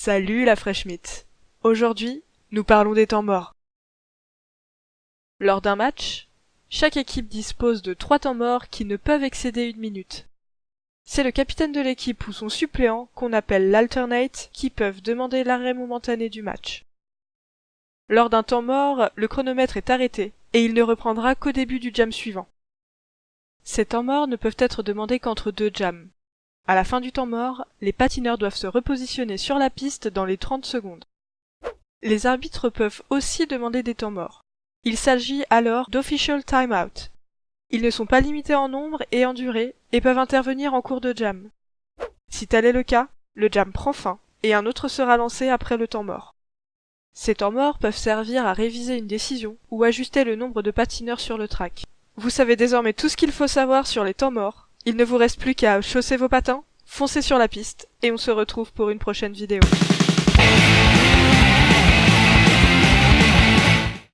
Salut la fraîche mythe. Aujourd'hui, nous parlons des temps morts. Lors d'un match, chaque équipe dispose de trois temps morts qui ne peuvent excéder une minute. C'est le capitaine de l'équipe ou son suppléant, qu'on appelle l'alternate, qui peuvent demander l'arrêt momentané du match. Lors d'un temps mort, le chronomètre est arrêté, et il ne reprendra qu'au début du jam suivant. Ces temps morts ne peuvent être demandés qu'entre deux jams. À la fin du temps mort, les patineurs doivent se repositionner sur la piste dans les 30 secondes. Les arbitres peuvent aussi demander des temps morts. Il s'agit alors d'official timeout. Ils ne sont pas limités en nombre et en durée et peuvent intervenir en cours de jam. Si tel est le cas, le jam prend fin et un autre sera lancé après le temps mort. Ces temps morts peuvent servir à réviser une décision ou ajuster le nombre de patineurs sur le track. Vous savez désormais tout ce qu'il faut savoir sur les temps morts. Il ne vous reste plus qu'à chausser vos patins, foncer sur la piste et on se retrouve pour une prochaine vidéo.